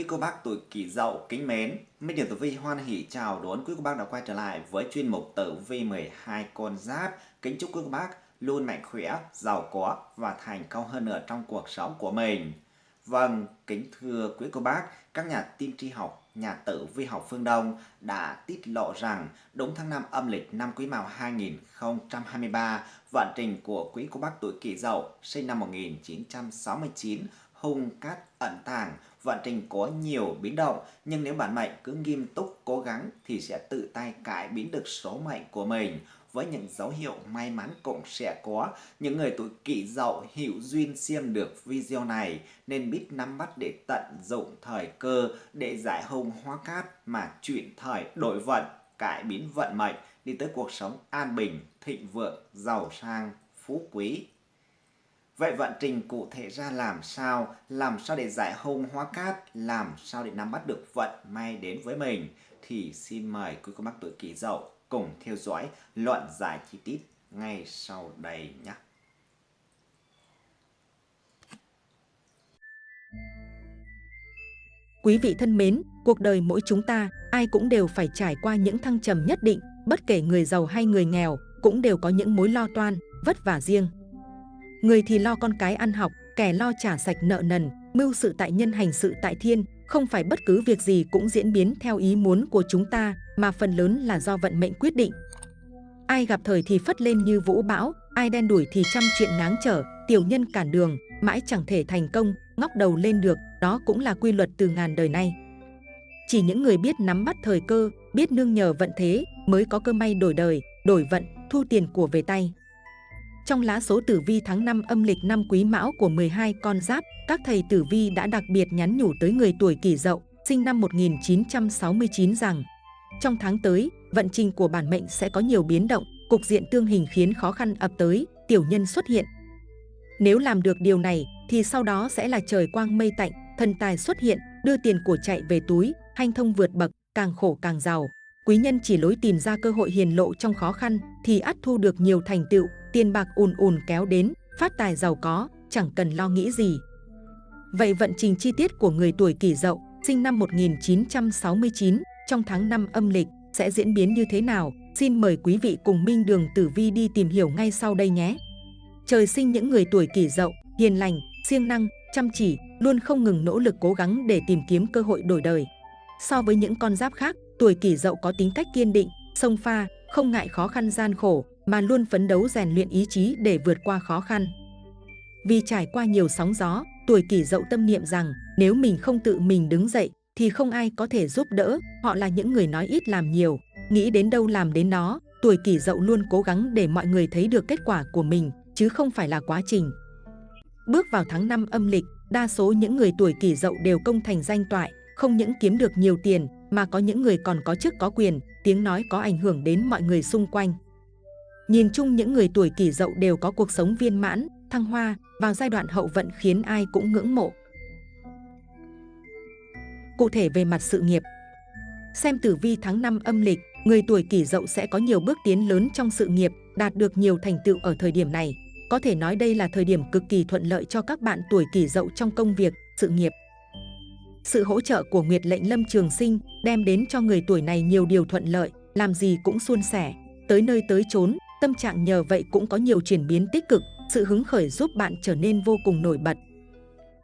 Quý cô bác tuổi kỷ dậu kính mến, Minh Điểm Tử Vi hoan hỷ chào đón quý cô bác đã quay trở lại với chuyên mục Tử Vi 12 con giáp. Kính chúc quý cô bác luôn mạnh khỏe, giàu có và thành công hơn nữa trong cuộc sống của mình. Vâng, kính thưa quý cô bác, các nhà tiên tri học, nhà tử vi học phương Đông đã tiết lộ rằng đúng tháng 5 âm lịch năm Quý Mão 2023, vận trình của quý cô bác tuổi kỷ dậu sinh năm 1969 hung cát ẩn tàng, vận trình có nhiều biến động, nhưng nếu bản mệnh cứ nghiêm túc cố gắng thì sẽ tự tay cải biến được số mệnh của mình. Với những dấu hiệu may mắn cũng sẽ có, những người tuổi kỷ dậu hiểu duyên xem được video này nên biết nắm bắt để tận dụng thời cơ để giải hung hóa cát mà chuyển thời đổi vận, cải biến vận mệnh đi tới cuộc sống an bình, thịnh vượng, giàu sang, phú quý. Vậy vận trình cụ thể ra làm sao? Làm sao để giải hung hóa cát? Làm sao để nắm bắt được vận may đến với mình? Thì xin mời quý cô bác tuổi kỷ dậu cùng theo dõi luận giải chi tiết ngay sau đây nhé. Quý vị thân mến, cuộc đời mỗi chúng ta, ai cũng đều phải trải qua những thăng trầm nhất định, bất kể người giàu hay người nghèo, cũng đều có những mối lo toan, vất vả riêng. Người thì lo con cái ăn học, kẻ lo trả sạch nợ nần, mưu sự tại nhân hành sự tại thiên, không phải bất cứ việc gì cũng diễn biến theo ý muốn của chúng ta, mà phần lớn là do vận mệnh quyết định. Ai gặp thời thì phất lên như vũ bão, ai đen đuổi thì trăm chuyện ngáng trở, tiểu nhân cản đường, mãi chẳng thể thành công, ngóc đầu lên được, đó cũng là quy luật từ ngàn đời nay. Chỉ những người biết nắm bắt thời cơ, biết nương nhờ vận thế mới có cơ may đổi đời, đổi vận, thu tiền của về tay. Trong lá số tử vi tháng 5 âm lịch năm Quý Mão của 12 con giáp, các thầy tử vi đã đặc biệt nhắn nhủ tới người tuổi kỷ dậu, sinh năm 1969 rằng trong tháng tới, vận trình của bản mệnh sẽ có nhiều biến động, cục diện tương hình khiến khó khăn ập tới, tiểu nhân xuất hiện. Nếu làm được điều này, thì sau đó sẽ là trời quang mây tạnh, thần tài xuất hiện, đưa tiền của chạy về túi, hanh thông vượt bậc, càng khổ càng giàu. Quý nhân chỉ lối tìm ra cơ hội hiền lộ trong khó khăn, thì ắt thu được nhiều thành tựu, tiền bạc ùn ùn kéo đến, phát tài giàu có, chẳng cần lo nghĩ gì. Vậy vận trình chi tiết của người tuổi kỷ dậu, sinh năm 1969, trong tháng 5 âm lịch, sẽ diễn biến như thế nào? Xin mời quý vị cùng Minh Đường Tử Vi đi tìm hiểu ngay sau đây nhé. Trời sinh những người tuổi kỷ dậu, hiền lành, siêng năng, chăm chỉ, luôn không ngừng nỗ lực cố gắng để tìm kiếm cơ hội đổi đời. So với những con giáp khác, tuổi kỷ dậu có tính cách kiên định, sông pha, không ngại khó khăn gian khổ, mà luôn phấn đấu rèn luyện ý chí để vượt qua khó khăn. Vì trải qua nhiều sóng gió, tuổi kỷ dậu tâm niệm rằng nếu mình không tự mình đứng dậy thì không ai có thể giúp đỡ, họ là những người nói ít làm nhiều, nghĩ đến đâu làm đến đó, tuổi kỷ dậu luôn cố gắng để mọi người thấy được kết quả của mình, chứ không phải là quá trình. Bước vào tháng 5 âm lịch, đa số những người tuổi kỷ dậu đều công thành danh toại, không những kiếm được nhiều tiền, mà có những người còn có chức có quyền, tiếng nói có ảnh hưởng đến mọi người xung quanh. Nhìn chung những người tuổi kỷ dậu đều có cuộc sống viên mãn, thăng hoa, vào giai đoạn hậu vận khiến ai cũng ngưỡng mộ. Cụ thể về mặt sự nghiệp Xem tử vi tháng 5 âm lịch, người tuổi kỷ dậu sẽ có nhiều bước tiến lớn trong sự nghiệp, đạt được nhiều thành tựu ở thời điểm này. Có thể nói đây là thời điểm cực kỳ thuận lợi cho các bạn tuổi kỷ dậu trong công việc, sự nghiệp. Sự hỗ trợ của Nguyệt lệnh Lâm Trường Sinh đem đến cho người tuổi này nhiều điều thuận lợi, làm gì cũng suôn sẻ, tới nơi tới chốn, Tâm trạng nhờ vậy cũng có nhiều chuyển biến tích cực, sự hứng khởi giúp bạn trở nên vô cùng nổi bật.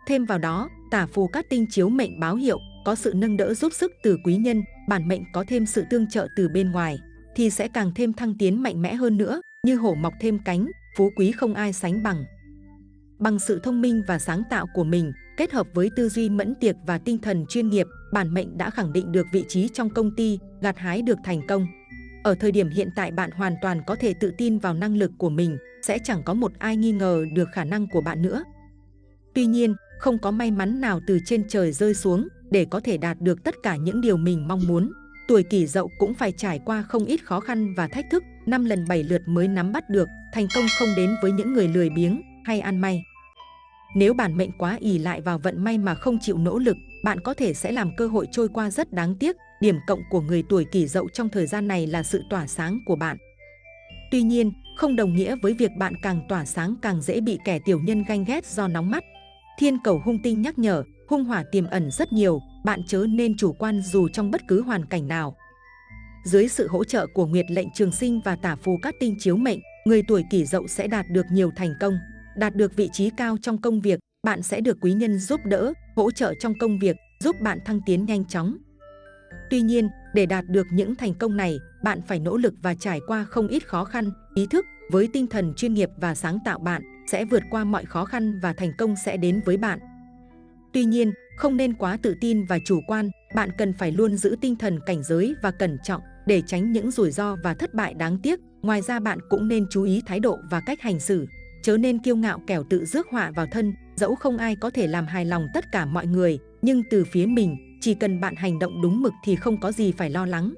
Thêm vào đó, tả phù các tinh chiếu mệnh báo hiệu, có sự nâng đỡ giúp sức từ quý nhân, bản mệnh có thêm sự tương trợ từ bên ngoài, thì sẽ càng thêm thăng tiến mạnh mẽ hơn nữa, như hổ mọc thêm cánh, phú quý không ai sánh bằng. Bằng sự thông minh và sáng tạo của mình, kết hợp với tư duy mẫn tiệc và tinh thần chuyên nghiệp, bản mệnh đã khẳng định được vị trí trong công ty, gặt hái được thành công. Ở thời điểm hiện tại bạn hoàn toàn có thể tự tin vào năng lực của mình, sẽ chẳng có một ai nghi ngờ được khả năng của bạn nữa. Tuy nhiên, không có may mắn nào từ trên trời rơi xuống để có thể đạt được tất cả những điều mình mong muốn. Tuổi kỷ dậu cũng phải trải qua không ít khó khăn và thách thức, năm lần bảy lượt mới nắm bắt được, thành công không đến với những người lười biếng hay ăn may. Nếu bản mệnh quá ỉ lại vào vận may mà không chịu nỗ lực, bạn có thể sẽ làm cơ hội trôi qua rất đáng tiếc Điểm cộng của người tuổi kỷ dậu trong thời gian này là sự tỏa sáng của bạn. Tuy nhiên, không đồng nghĩa với việc bạn càng tỏa sáng càng dễ bị kẻ tiểu nhân ganh ghét do nóng mắt. Thiên cầu hung tinh nhắc nhở, hung hỏa tiềm ẩn rất nhiều, bạn chớ nên chủ quan dù trong bất cứ hoàn cảnh nào. Dưới sự hỗ trợ của Nguyệt lệnh trường sinh và tả phù các tinh chiếu mệnh, người tuổi kỷ dậu sẽ đạt được nhiều thành công, đạt được vị trí cao trong công việc, bạn sẽ được quý nhân giúp đỡ, hỗ trợ trong công việc, giúp bạn thăng tiến nhanh chóng. Tuy nhiên, để đạt được những thành công này, bạn phải nỗ lực và trải qua không ít khó khăn, ý thức với tinh thần chuyên nghiệp và sáng tạo bạn sẽ vượt qua mọi khó khăn và thành công sẽ đến với bạn. Tuy nhiên, không nên quá tự tin và chủ quan, bạn cần phải luôn giữ tinh thần cảnh giới và cẩn trọng để tránh những rủi ro và thất bại đáng tiếc. Ngoài ra bạn cũng nên chú ý thái độ và cách hành xử, chớ nên kiêu ngạo kẻo tự rước họa vào thân, dẫu không ai có thể làm hài lòng tất cả mọi người, nhưng từ phía mình, chỉ cần bạn hành động đúng mực thì không có gì phải lo lắng.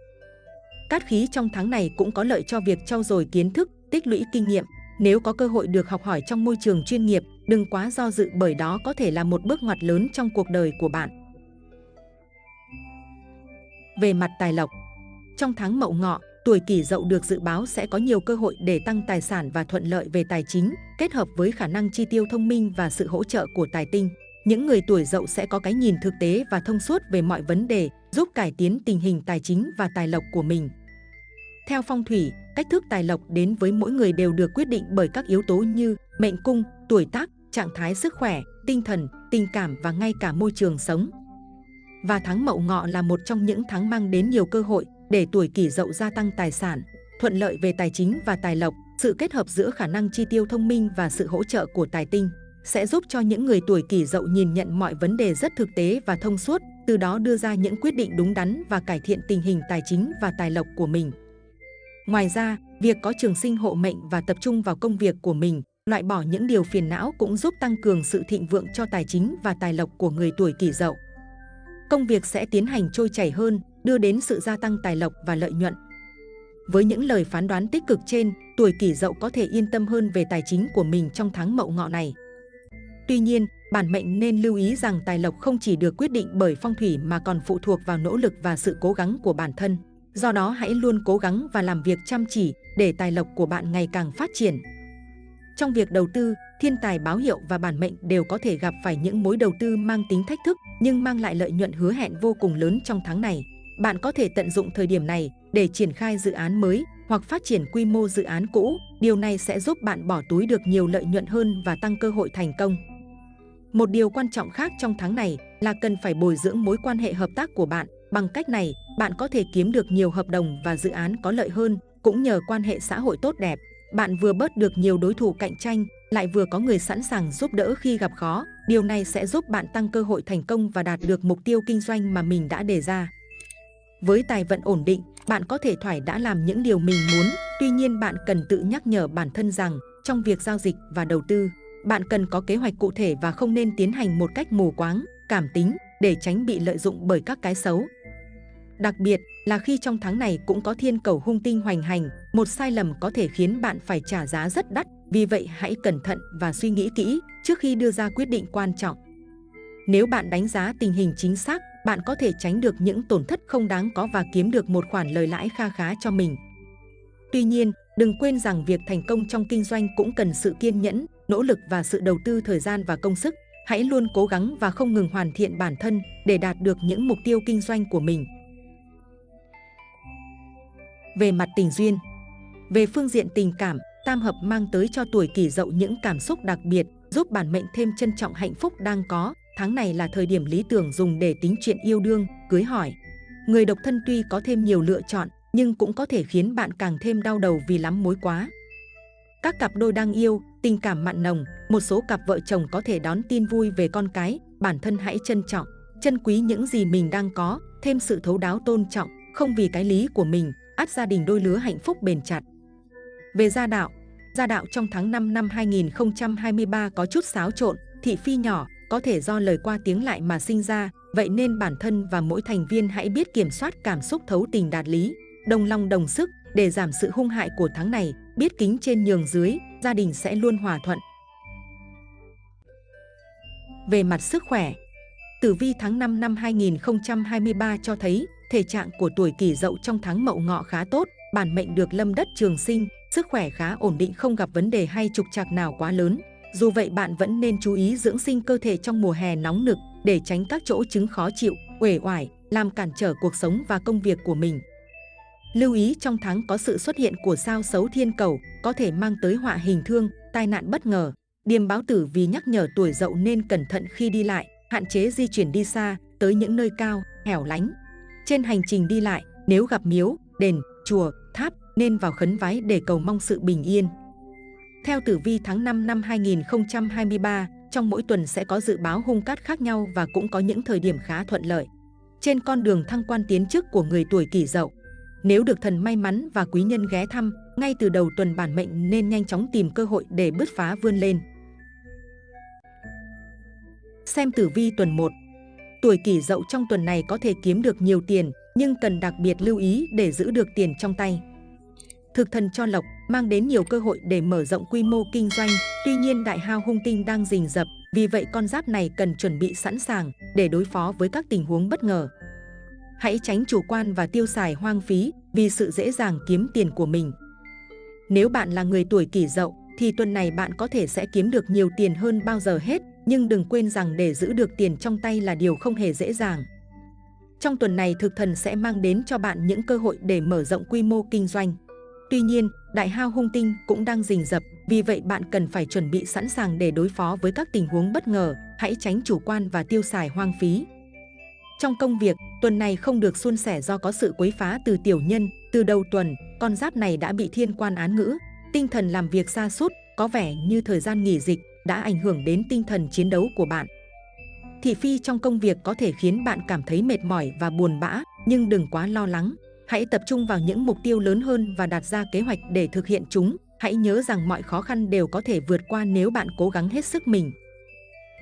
Cát khí trong tháng này cũng có lợi cho việc trau dồi kiến thức, tích lũy kinh nghiệm. Nếu có cơ hội được học hỏi trong môi trường chuyên nghiệp, đừng quá do dự bởi đó có thể là một bước ngoặt lớn trong cuộc đời của bạn. Về mặt tài lộc, trong tháng Mậu Ngọ, tuổi Kỷ Dậu được dự báo sẽ có nhiều cơ hội để tăng tài sản và thuận lợi về tài chính, kết hợp với khả năng chi tiêu thông minh và sự hỗ trợ của tài tinh. Những người tuổi Dậu sẽ có cái nhìn thực tế và thông suốt về mọi vấn đề, giúp cải tiến tình hình tài chính và tài lộc của mình. Theo phong thủy, cách thức tài lộc đến với mỗi người đều được quyết định bởi các yếu tố như mệnh cung, tuổi tác, trạng thái sức khỏe, tinh thần, tình cảm và ngay cả môi trường sống. Và tháng Mậu Ngọ là một trong những tháng mang đến nhiều cơ hội để tuổi kỷ dậu gia tăng tài sản, thuận lợi về tài chính và tài lộc, sự kết hợp giữa khả năng chi tiêu thông minh và sự hỗ trợ của tài tinh sẽ giúp cho những người tuổi kỷ dậu nhìn nhận mọi vấn đề rất thực tế và thông suốt, từ đó đưa ra những quyết định đúng đắn và cải thiện tình hình tài chính và tài lộc của mình. Ngoài ra, việc có trường sinh hộ mệnh và tập trung vào công việc của mình, loại bỏ những điều phiền não cũng giúp tăng cường sự thịnh vượng cho tài chính và tài lộc của người tuổi kỷ dậu. Công việc sẽ tiến hành trôi chảy hơn, đưa đến sự gia tăng tài lộc và lợi nhuận. Với những lời phán đoán tích cực trên, tuổi kỷ dậu có thể yên tâm hơn về tài chính của mình trong tháng mậu ngọ này. Tuy nhiên, bản mệnh nên lưu ý rằng tài lộc không chỉ được quyết định bởi phong thủy mà còn phụ thuộc vào nỗ lực và sự cố gắng của bản thân. Do đó hãy luôn cố gắng và làm việc chăm chỉ để tài lộc của bạn ngày càng phát triển. Trong việc đầu tư, thiên tài báo hiệu và bản mệnh đều có thể gặp phải những mối đầu tư mang tính thách thức nhưng mang lại lợi nhuận hứa hẹn vô cùng lớn trong tháng này. Bạn có thể tận dụng thời điểm này để triển khai dự án mới hoặc phát triển quy mô dự án cũ. Điều này sẽ giúp bạn bỏ túi được nhiều lợi nhuận hơn và tăng cơ hội thành công. Một điều quan trọng khác trong tháng này là cần phải bồi dưỡng mối quan hệ hợp tác của bạn. Bằng cách này, bạn có thể kiếm được nhiều hợp đồng và dự án có lợi hơn, cũng nhờ quan hệ xã hội tốt đẹp. Bạn vừa bớt được nhiều đối thủ cạnh tranh, lại vừa có người sẵn sàng giúp đỡ khi gặp khó. Điều này sẽ giúp bạn tăng cơ hội thành công và đạt được mục tiêu kinh doanh mà mình đã đề ra. Với tài vận ổn định, bạn có thể thoải đã làm những điều mình muốn, tuy nhiên bạn cần tự nhắc nhở bản thân rằng trong việc giao dịch và đầu tư, bạn cần có kế hoạch cụ thể và không nên tiến hành một cách mù quáng, cảm tính để tránh bị lợi dụng bởi các cái xấu. Đặc biệt là khi trong tháng này cũng có thiên cầu hung tinh hoành hành, một sai lầm có thể khiến bạn phải trả giá rất đắt. Vì vậy hãy cẩn thận và suy nghĩ kỹ trước khi đưa ra quyết định quan trọng. Nếu bạn đánh giá tình hình chính xác, bạn có thể tránh được những tổn thất không đáng có và kiếm được một khoản lời lãi kha khá cho mình. Tuy nhiên, đừng quên rằng việc thành công trong kinh doanh cũng cần sự kiên nhẫn, nỗ lực và sự đầu tư thời gian và công sức. Hãy luôn cố gắng và không ngừng hoàn thiện bản thân để đạt được những mục tiêu kinh doanh của mình. Về mặt tình duyên Về phương diện tình cảm, tam hợp mang tới cho tuổi kỷ dậu những cảm xúc đặc biệt, giúp bản mệnh thêm trân trọng hạnh phúc đang có. Tháng này là thời điểm lý tưởng dùng để tính chuyện yêu đương, cưới hỏi. Người độc thân tuy có thêm nhiều lựa chọn, nhưng cũng có thể khiến bạn càng thêm đau đầu vì lắm mối quá. Các cặp đôi đang yêu, tình cảm mặn nồng, một số cặp vợ chồng có thể đón tin vui về con cái, bản thân hãy trân trọng, trân quý những gì mình đang có, thêm sự thấu đáo tôn trọng, không vì cái lý của mình, át gia đình đôi lứa hạnh phúc bền chặt. Về gia đạo, gia đạo trong tháng 5 năm 2023 có chút xáo trộn, thị phi nhỏ, có thể do lời qua tiếng lại mà sinh ra, vậy nên bản thân và mỗi thành viên hãy biết kiểm soát cảm xúc thấu tình đạt lý, đồng lòng đồng sức để giảm sự hung hại của tháng này, biết kính trên nhường dưới, gia đình sẽ luôn hòa thuận. Về mặt sức khỏe, Tử vi tháng 5 năm 2023 cho thấy thể trạng của tuổi kỷ dậu trong tháng mậu ngọ khá tốt, bản mệnh được lâm đất trường sinh, sức khỏe khá ổn định không gặp vấn đề hay trục trặc nào quá lớn. Dù vậy bạn vẫn nên chú ý dưỡng sinh cơ thể trong mùa hè nóng nực để tránh các chỗ chứng khó chịu, uể oải, làm cản trở cuộc sống và công việc của mình. Lưu ý trong tháng có sự xuất hiện của sao xấu thiên cầu, có thể mang tới họa hình thương, tai nạn bất ngờ. Điềm báo tử vì nhắc nhở tuổi dậu nên cẩn thận khi đi lại, hạn chế di chuyển đi xa, tới những nơi cao, hẻo lánh. Trên hành trình đi lại, nếu gặp miếu, đền, chùa, tháp, nên vào khấn vái để cầu mong sự bình yên. Theo tử vi tháng 5 năm 2023, trong mỗi tuần sẽ có dự báo hung cát khác nhau và cũng có những thời điểm khá thuận lợi. Trên con đường thăng quan tiến chức của người tuổi kỷ dậu, nếu được thần may mắn và quý nhân ghé thăm, ngay từ đầu tuần bản mệnh nên nhanh chóng tìm cơ hội để bứt phá vươn lên. Xem tử vi tuần 1 Tuổi kỷ dậu trong tuần này có thể kiếm được nhiều tiền, nhưng cần đặc biệt lưu ý để giữ được tiền trong tay. Thực thần cho lộc mang đến nhiều cơ hội để mở rộng quy mô kinh doanh, tuy nhiên đại hao hung tinh đang rình rập, vì vậy con giáp này cần chuẩn bị sẵn sàng để đối phó với các tình huống bất ngờ. Hãy tránh chủ quan và tiêu xài hoang phí vì sự dễ dàng kiếm tiền của mình. Nếu bạn là người tuổi kỷ dậu, thì tuần này bạn có thể sẽ kiếm được nhiều tiền hơn bao giờ hết, nhưng đừng quên rằng để giữ được tiền trong tay là điều không hề dễ dàng. Trong tuần này thực thần sẽ mang đến cho bạn những cơ hội để mở rộng quy mô kinh doanh. Tuy nhiên, đại hao hung tinh cũng đang rình rập, vì vậy bạn cần phải chuẩn bị sẵn sàng để đối phó với các tình huống bất ngờ, hãy tránh chủ quan và tiêu xài hoang phí. Trong công việc, tuần này không được suôn sẻ do có sự quấy phá từ tiểu nhân, từ đầu tuần, con giáp này đã bị thiên quan án ngữ, tinh thần làm việc xa sút có vẻ như thời gian nghỉ dịch đã ảnh hưởng đến tinh thần chiến đấu của bạn. Thị phi trong công việc có thể khiến bạn cảm thấy mệt mỏi và buồn bã, nhưng đừng quá lo lắng. Hãy tập trung vào những mục tiêu lớn hơn và đặt ra kế hoạch để thực hiện chúng. Hãy nhớ rằng mọi khó khăn đều có thể vượt qua nếu bạn cố gắng hết sức mình.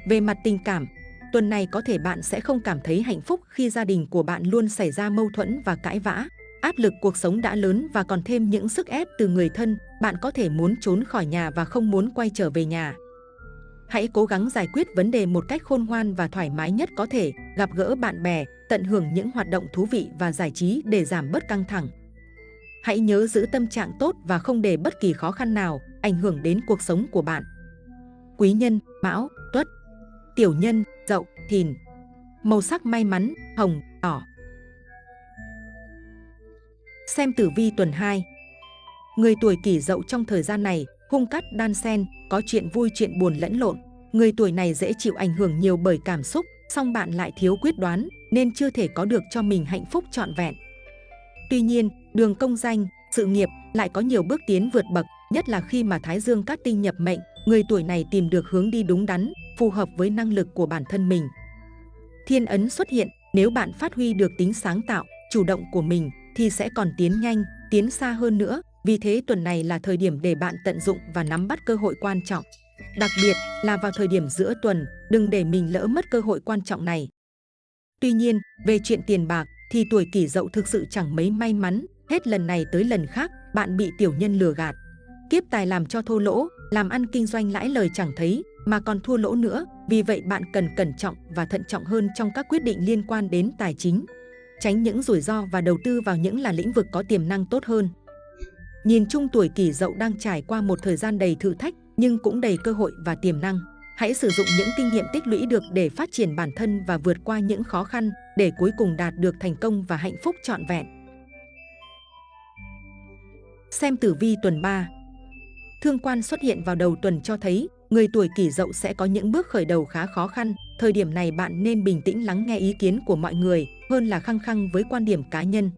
Về mặt tình cảm, tuần này có thể bạn sẽ không cảm thấy hạnh phúc khi gia đình của bạn luôn xảy ra mâu thuẫn và cãi vã. Áp lực cuộc sống đã lớn và còn thêm những sức ép từ người thân, bạn có thể muốn trốn khỏi nhà và không muốn quay trở về nhà. Hãy cố gắng giải quyết vấn đề một cách khôn ngoan và thoải mái nhất có thể, gặp gỡ bạn bè, tận hưởng những hoạt động thú vị và giải trí để giảm bớt căng thẳng. Hãy nhớ giữ tâm trạng tốt và không để bất kỳ khó khăn nào ảnh hưởng đến cuộc sống của bạn. Quý nhân, Mão, Tuất Tiểu nhân, Dậu, Thìn Màu sắc may mắn, hồng, đỏ Xem tử vi tuần 2 Người tuổi kỷ dậu trong thời gian này hung cắt đan sen, có chuyện vui chuyện buồn lẫn lộn. Người tuổi này dễ chịu ảnh hưởng nhiều bởi cảm xúc, song bạn lại thiếu quyết đoán nên chưa thể có được cho mình hạnh phúc trọn vẹn. Tuy nhiên, đường công danh, sự nghiệp lại có nhiều bước tiến vượt bậc, nhất là khi mà Thái Dương cát tinh nhập mệnh, người tuổi này tìm được hướng đi đúng đắn, phù hợp với năng lực của bản thân mình. Thiên ấn xuất hiện, nếu bạn phát huy được tính sáng tạo, chủ động của mình thì sẽ còn tiến nhanh, tiến xa hơn nữa, vì thế tuần này là thời điểm để bạn tận dụng và nắm bắt cơ hội quan trọng. Đặc biệt là vào thời điểm giữa tuần, đừng để mình lỡ mất cơ hội quan trọng này. Tuy nhiên, về chuyện tiền bạc thì tuổi kỷ dậu thực sự chẳng mấy may mắn, hết lần này tới lần khác bạn bị tiểu nhân lừa gạt. Kiếp tài làm cho thô lỗ, làm ăn kinh doanh lãi lời chẳng thấy mà còn thua lỗ nữa, vì vậy bạn cần cẩn trọng và thận trọng hơn trong các quyết định liên quan đến tài chính. Tránh những rủi ro và đầu tư vào những là lĩnh vực có tiềm năng tốt hơn. Nhìn chung tuổi kỷ dậu đang trải qua một thời gian đầy thử thách, nhưng cũng đầy cơ hội và tiềm năng. Hãy sử dụng những kinh nghiệm tích lũy được để phát triển bản thân và vượt qua những khó khăn để cuối cùng đạt được thành công và hạnh phúc trọn vẹn. Xem tử vi tuần 3 Thương quan xuất hiện vào đầu tuần cho thấy, người tuổi kỷ dậu sẽ có những bước khởi đầu khá khó khăn. Thời điểm này bạn nên bình tĩnh lắng nghe ý kiến của mọi người hơn là khăng khăng với quan điểm cá nhân.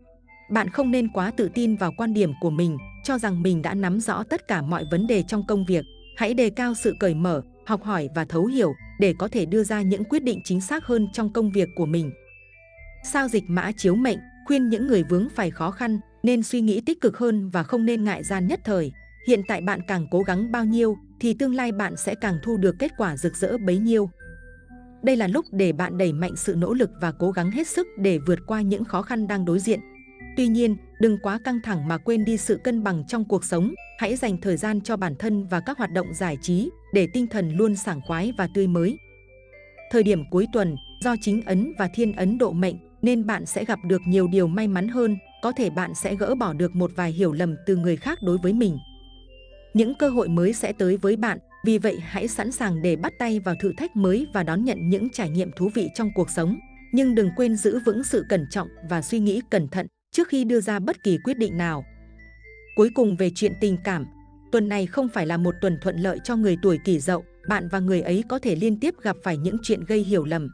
Bạn không nên quá tự tin vào quan điểm của mình, cho rằng mình đã nắm rõ tất cả mọi vấn đề trong công việc. Hãy đề cao sự cởi mở, học hỏi và thấu hiểu để có thể đưa ra những quyết định chính xác hơn trong công việc của mình. Sao dịch mã chiếu mệnh khuyên những người vướng phải khó khăn nên suy nghĩ tích cực hơn và không nên ngại gian nhất thời. Hiện tại bạn càng cố gắng bao nhiêu thì tương lai bạn sẽ càng thu được kết quả rực rỡ bấy nhiêu. Đây là lúc để bạn đẩy mạnh sự nỗ lực và cố gắng hết sức để vượt qua những khó khăn đang đối diện. Tuy nhiên, đừng quá căng thẳng mà quên đi sự cân bằng trong cuộc sống. Hãy dành thời gian cho bản thân và các hoạt động giải trí để tinh thần luôn sảng khoái và tươi mới. Thời điểm cuối tuần, do chính ấn và thiên ấn độ mệnh nên bạn sẽ gặp được nhiều điều may mắn hơn. Có thể bạn sẽ gỡ bỏ được một vài hiểu lầm từ người khác đối với mình. Những cơ hội mới sẽ tới với bạn, vì vậy hãy sẵn sàng để bắt tay vào thử thách mới và đón nhận những trải nghiệm thú vị trong cuộc sống. nhưng đừng quên giữ vững sự cẩn trọng và suy nghĩ cẩn thận trước khi đưa ra bất kỳ quyết định nào. Cuối cùng về chuyện tình cảm, tuần này không phải là một tuần thuận lợi cho người tuổi kỷ dậu, bạn và người ấy có thể liên tiếp gặp phải những chuyện gây hiểu lầm.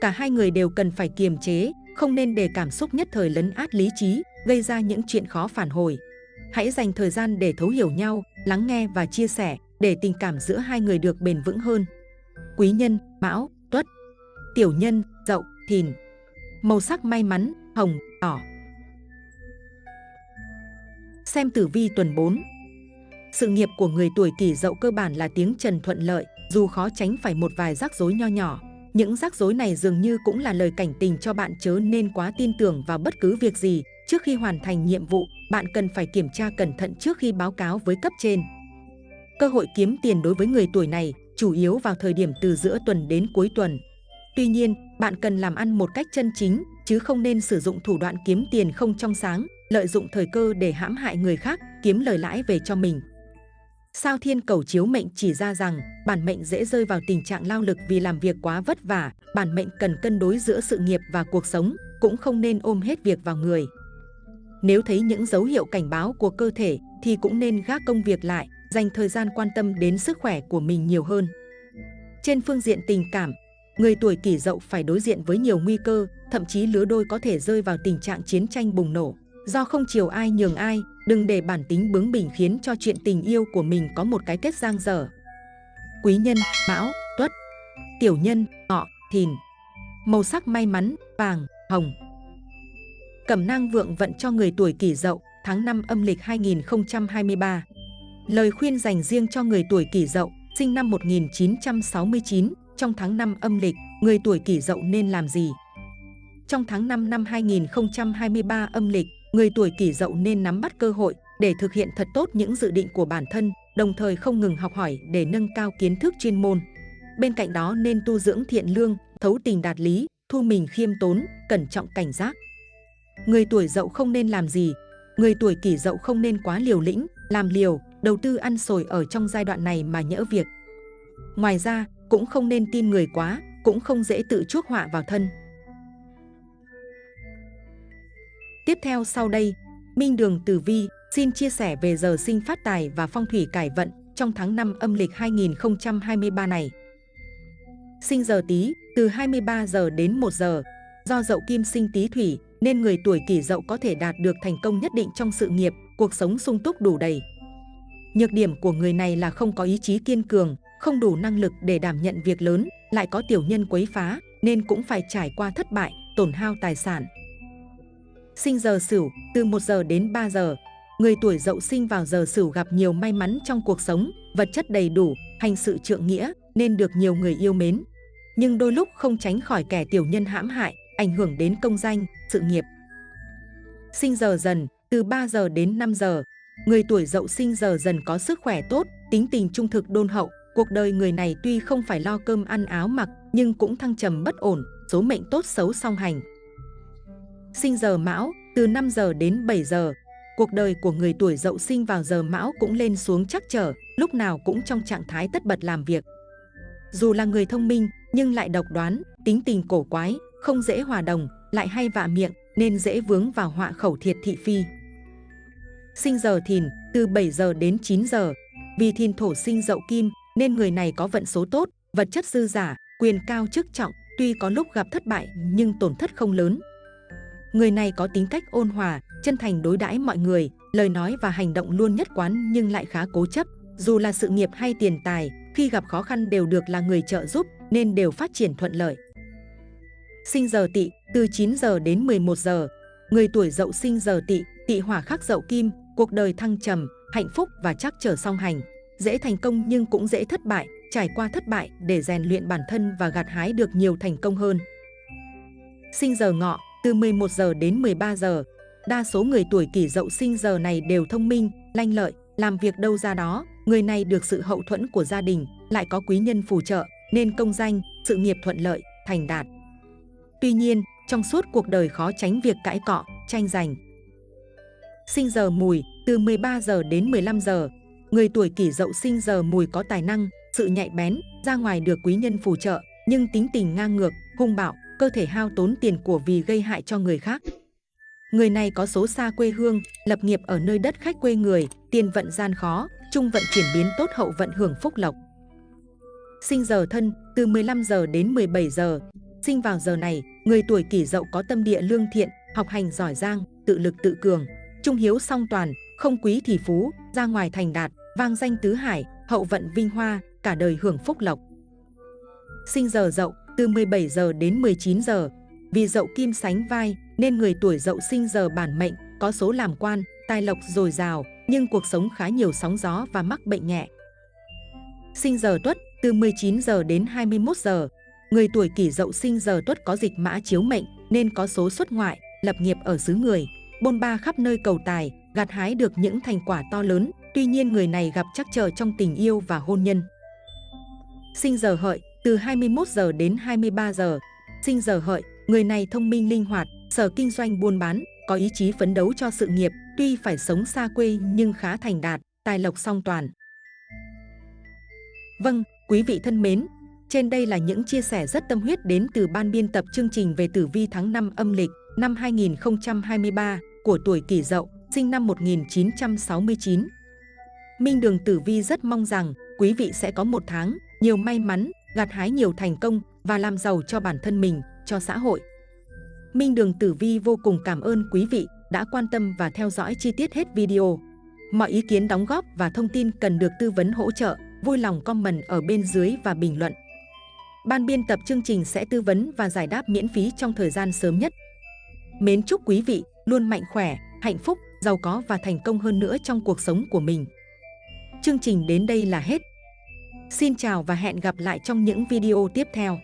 Cả hai người đều cần phải kiềm chế, không nên để cảm xúc nhất thời lấn át lý trí, gây ra những chuyện khó phản hồi. Hãy dành thời gian để thấu hiểu nhau, lắng nghe và chia sẻ để tình cảm giữa hai người được bền vững hơn. Quý nhân, Mão, Tuất. Tiểu nhân, Dậu, Thìn. Màu sắc may mắn, hồng, đỏ. Xem tử vi tuần 4. Sự nghiệp của người tuổi kỷ dậu cơ bản là tiếng trần thuận lợi, dù khó tránh phải một vài rắc rối nho nhỏ. Những rắc rối này dường như cũng là lời cảnh tình cho bạn chớ nên quá tin tưởng vào bất cứ việc gì. Trước khi hoàn thành nhiệm vụ, bạn cần phải kiểm tra cẩn thận trước khi báo cáo với cấp trên. Cơ hội kiếm tiền đối với người tuổi này chủ yếu vào thời điểm từ giữa tuần đến cuối tuần. Tuy nhiên, bạn cần làm ăn một cách chân chính, chứ không nên sử dụng thủ đoạn kiếm tiền không trong sáng, lợi dụng thời cơ để hãm hại người khác, kiếm lời lãi về cho mình. Sao thiên cầu chiếu mệnh chỉ ra rằng bản mệnh dễ rơi vào tình trạng lao lực vì làm việc quá vất vả, bản mệnh cần cân đối giữa sự nghiệp và cuộc sống, cũng không nên ôm hết việc vào người. Nếu thấy những dấu hiệu cảnh báo của cơ thể thì cũng nên gác công việc lại, dành thời gian quan tâm đến sức khỏe của mình nhiều hơn. Trên phương diện tình cảm, người tuổi kỷ dậu phải đối diện với nhiều nguy cơ, thậm chí lứa đôi có thể rơi vào tình trạng chiến tranh bùng nổ. Do không chiều ai nhường ai, đừng để bản tính bướng bỉnh khiến cho chuyện tình yêu của mình có một cái kết giang dở. Quý nhân, Mão, Tuất, Tiểu nhân, Ngọ, Thìn. Màu sắc may mắn, vàng, hồng. Cẩm nang vượng vận cho người tuổi kỷ dậu, tháng 5 âm lịch 2023. Lời khuyên dành riêng cho người tuổi kỷ dậu, sinh năm 1969, trong tháng 5 âm lịch, người tuổi kỷ dậu nên làm gì? Trong tháng 5 năm 2023 âm lịch, người tuổi kỷ dậu nên nắm bắt cơ hội để thực hiện thật tốt những dự định của bản thân, đồng thời không ngừng học hỏi để nâng cao kiến thức chuyên môn. Bên cạnh đó nên tu dưỡng thiện lương, thấu tình đạt lý, thu mình khiêm tốn, cẩn trọng cảnh giác. Người tuổi dậu không nên làm gì? Người tuổi kỷ dậu không nên quá liều lĩnh, làm liều, đầu tư ăn sồi ở trong giai đoạn này mà nhỡ việc. Ngoài ra, cũng không nên tin người quá, cũng không dễ tự chuốc họa vào thân. Tiếp theo sau đây, Minh Đường Tử Vi xin chia sẻ về giờ sinh phát tài và phong thủy cải vận trong tháng 5 âm lịch 2023 này. Sinh giờ Tý từ 23 giờ đến 1 giờ, do dậu kim sinh Tý thủy nên người tuổi Kỷ Dậu có thể đạt được thành công nhất định trong sự nghiệp, cuộc sống sung túc đủ đầy. Nhược điểm của người này là không có ý chí kiên cường, không đủ năng lực để đảm nhận việc lớn, lại có tiểu nhân quấy phá, nên cũng phải trải qua thất bại, tổn hao tài sản. Sinh giờ Sửu, từ 1 giờ đến 3 giờ. Người tuổi Dậu sinh vào giờ Sửu gặp nhiều may mắn trong cuộc sống, vật chất đầy đủ, hành sự trượng nghĩa, nên được nhiều người yêu mến. Nhưng đôi lúc không tránh khỏi kẻ tiểu nhân hãm hại, ảnh hưởng đến công danh, sự nghiệp. Sinh giờ Dần, từ 3 giờ đến 5 giờ. Người tuổi Dậu sinh giờ Dần có sức khỏe tốt, tính tình trung thực đôn hậu, Cuộc đời người này tuy không phải lo cơm ăn áo mặc, nhưng cũng thăng trầm bất ổn, số mệnh tốt xấu song hành. Sinh giờ Mão, từ 5 giờ đến 7 giờ, cuộc đời của người tuổi dậu sinh vào giờ Mão cũng lên xuống chắc trở, lúc nào cũng trong trạng thái tất bật làm việc. Dù là người thông minh, nhưng lại độc đoán, tính tình cổ quái, không dễ hòa đồng, lại hay vạ miệng, nên dễ vướng vào họa khẩu thiệt thị phi. Sinh giờ thìn, từ 7 giờ đến 9 giờ, vì thìn thổ sinh dậu kim, nên người này có vận số tốt, vật chất dư giả, quyền cao chức trọng, tuy có lúc gặp thất bại nhưng tổn thất không lớn. Người này có tính cách ôn hòa, chân thành đối đãi mọi người, lời nói và hành động luôn nhất quán nhưng lại khá cố chấp. Dù là sự nghiệp hay tiền tài, khi gặp khó khăn đều được là người trợ giúp nên đều phát triển thuận lợi. Sinh giờ tỵ, từ 9 giờ đến 11 giờ. Người tuổi dậu sinh giờ tỵ, tỵ hỏa khắc dậu kim, cuộc đời thăng trầm, hạnh phúc và chắc trở song hành dễ thành công nhưng cũng dễ thất bại, trải qua thất bại để rèn luyện bản thân và gặt hái được nhiều thành công hơn. Sinh giờ ngọ, từ 11 giờ đến 13 giờ, đa số người tuổi kỷ dậu sinh giờ này đều thông minh, lanh lợi, làm việc đâu ra đó, người này được sự hậu thuẫn của gia đình, lại có quý nhân phù trợ, nên công danh, sự nghiệp thuận lợi, thành đạt. Tuy nhiên, trong suốt cuộc đời khó tránh việc cãi cọ, tranh giành. Sinh giờ mùi, từ 13 giờ đến 15 giờ, Người tuổi kỷ dậu sinh giờ mùi có tài năng, sự nhạy bén, ra ngoài được quý nhân phù trợ, nhưng tính tình ngang ngược, hung bạo, cơ thể hao tốn tiền của vì gây hại cho người khác. Người này có số xa quê hương, lập nghiệp ở nơi đất khách quê người, tiền vận gian khó, trung vận chuyển biến tốt hậu vận hưởng phúc lộc. Sinh giờ thân, từ 15 giờ đến 17 giờ. Sinh vào giờ này, người tuổi kỷ dậu có tâm địa lương thiện, học hành giỏi giang, tự lực tự cường, trung hiếu song toàn, không quý thì phú, ra ngoài thành đạt, vang danh tứ hải, hậu vận vinh hoa, cả đời hưởng phúc lộc. Sinh giờ dậu, từ 17 giờ đến 19 giờ. Vì dậu kim sánh vai, nên người tuổi dậu sinh giờ bản mệnh, có số làm quan, tài lộc dồi dào, nhưng cuộc sống khá nhiều sóng gió và mắc bệnh nhẹ. Sinh giờ tuất, từ 19 giờ đến 21 giờ. Người tuổi kỷ dậu sinh giờ tuất có dịch mã chiếu mệnh, nên có số xuất ngoại, lập nghiệp ở xứ người, bôn ba khắp nơi cầu tài, gặt hái được những thành quả to lớn, tuy nhiên người này gặp trắc trở trong tình yêu và hôn nhân. Sinh giờ hợi, từ 21 giờ đến 23 giờ. Sinh giờ hợi, người này thông minh linh hoạt, sở kinh doanh buôn bán, có ý chí phấn đấu cho sự nghiệp, tuy phải sống xa quê nhưng khá thành đạt, tài lộc song toàn. Vâng, quý vị thân mến, trên đây là những chia sẻ rất tâm huyết đến từ ban biên tập chương trình về tử vi tháng 5 âm lịch năm 2023 của tuổi kỷ dậu, sinh năm 1969. Minh Đường Tử Vi rất mong rằng quý vị sẽ có một tháng nhiều may mắn, gặt hái nhiều thành công và làm giàu cho bản thân mình, cho xã hội. Minh Đường Tử Vi vô cùng cảm ơn quý vị đã quan tâm và theo dõi chi tiết hết video. Mọi ý kiến đóng góp và thông tin cần được tư vấn hỗ trợ, vui lòng comment ở bên dưới và bình luận. Ban biên tập chương trình sẽ tư vấn và giải đáp miễn phí trong thời gian sớm nhất. Mến chúc quý vị luôn mạnh khỏe, hạnh phúc, giàu có và thành công hơn nữa trong cuộc sống của mình. Chương trình đến đây là hết. Xin chào và hẹn gặp lại trong những video tiếp theo.